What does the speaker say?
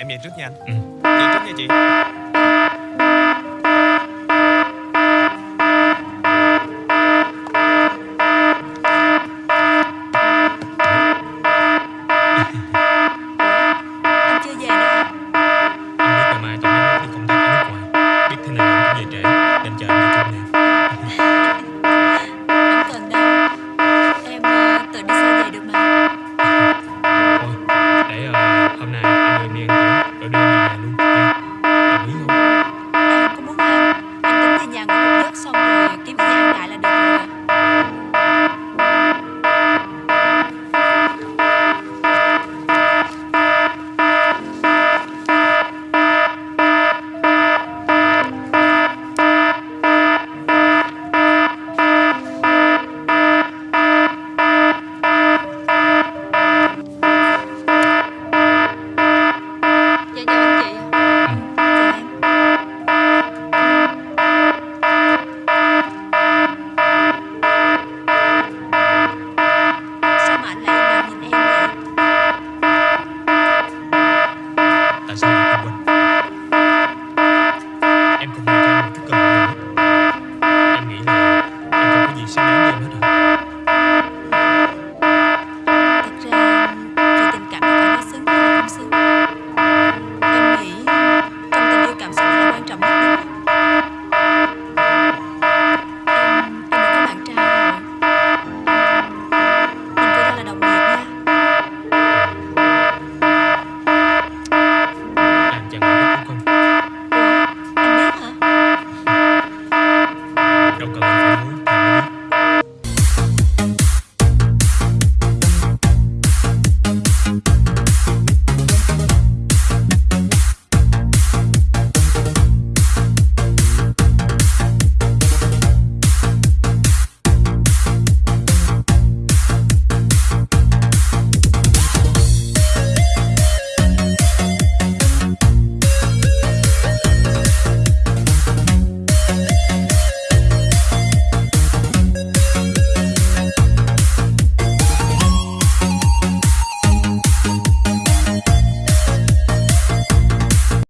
Em về trước nha anh Ừ. Về trước nha chị Y si.